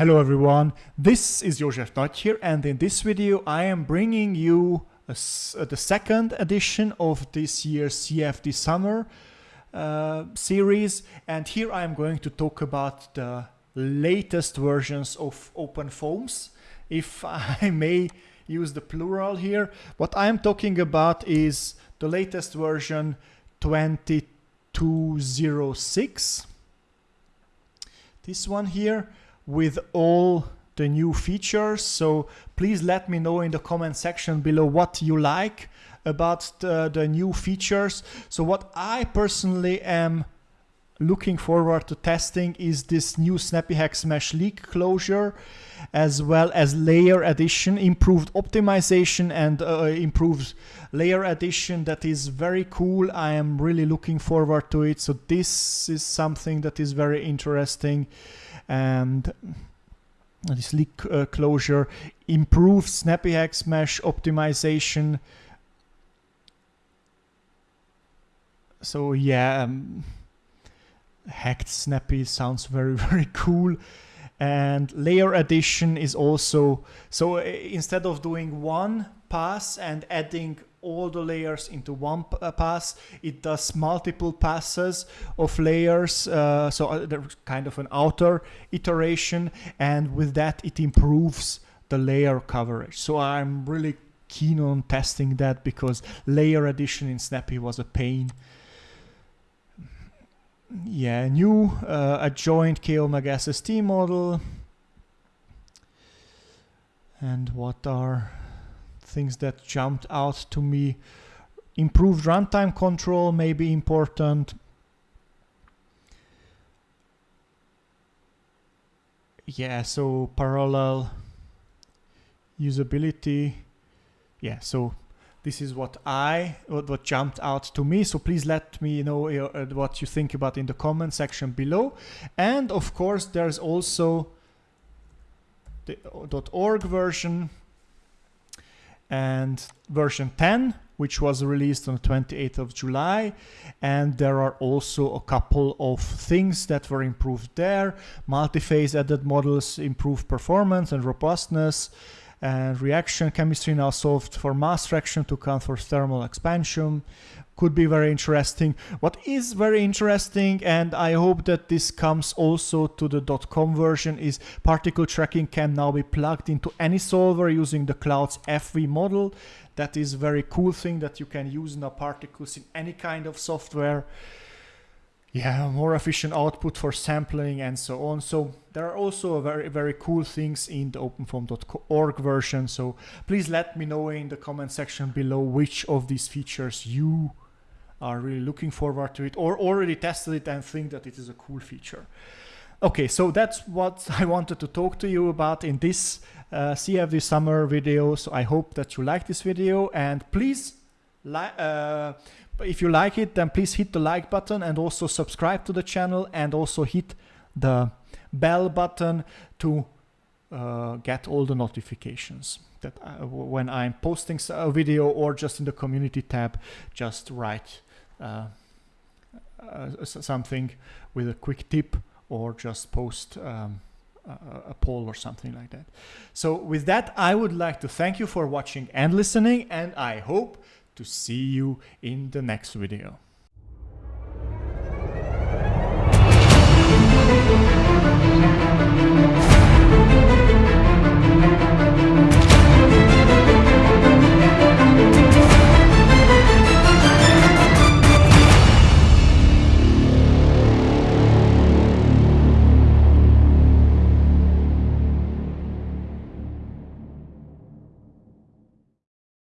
Hello everyone, this is Josef Nagy here and in this video I am bringing you a, uh, the second edition of this year's CFD Summer uh, series. And here I am going to talk about the latest versions of OpenFOAMs if I may use the plural here. What I am talking about is the latest version 2206 this one here with all the new features. So please let me know in the comment section below what you like about the, the new features. So what I personally am looking forward to testing is this new snappyHexMesh leak closure as well as layer addition, improved optimization and uh, improved layer addition that is very cool. I am really looking forward to it. So this is something that is very interesting and this leak uh, closure improves snappyHexMesh optimization. So yeah, um, hacked Snappy sounds very, very cool. And layer addition is also, so uh, instead of doing one pass and adding all the layers into one uh, pass. It does multiple passes of layers, uh, so uh, there's kind of an outer iteration, and with that it improves the layer coverage. So I'm really keen on testing that because layer addition in Snappy was a pain. Yeah, new uh, adjoint K omega SST model. And what are things that jumped out to me. Improved runtime control may be important. Yeah, so parallel usability. Yeah, so this is what I what, what jumped out to me. So please let me know uh, what you think about in the comment section below. And of course, there's also the .org version and version 10 which was released on the 28th of July and there are also a couple of things that were improved there multi-phase added models improved performance and robustness and reaction chemistry now solved for mass fraction to account for thermal expansion could be very interesting. What is very interesting, and I hope that this comes also to the .com version, is particle tracking can now be plugged into any solver using the Cloud's FV model. That is very cool thing that you can use now particles in any kind of software. Yeah, more efficient output for sampling and so on. So there are also very, very cool things in the openfoam.org version. So please let me know in the comment section below which of these features you are really looking forward to it or already tested it and think that it is a cool feature. Okay, so that's what I wanted to talk to you about in this uh, CFD summer video. So I hope that you like this video and please, uh, if you like it, then please hit the like button and also subscribe to the channel and also hit the bell button to uh, get all the notifications that uh, when I'm posting a video or just in the community tab, just write uh, uh, something with a quick tip or just post um, a, a poll or something like that. So with that, I would like to thank you for watching and listening, and I hope to see you in the next video.